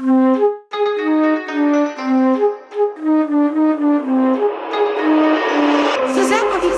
Suzanne, wie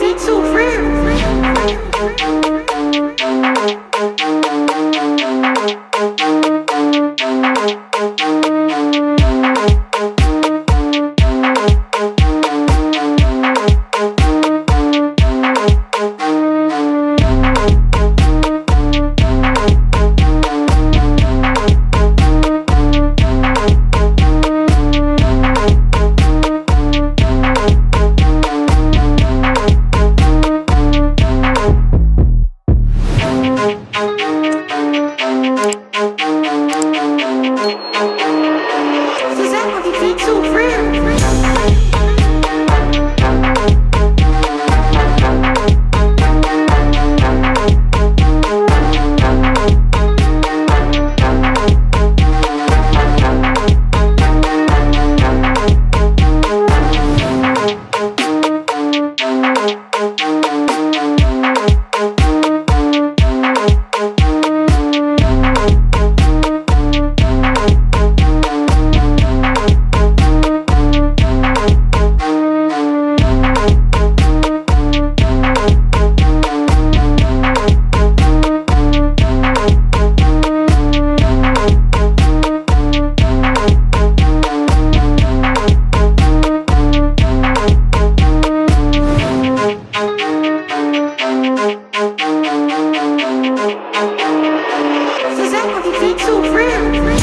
Suzanne, wie viel zu früh?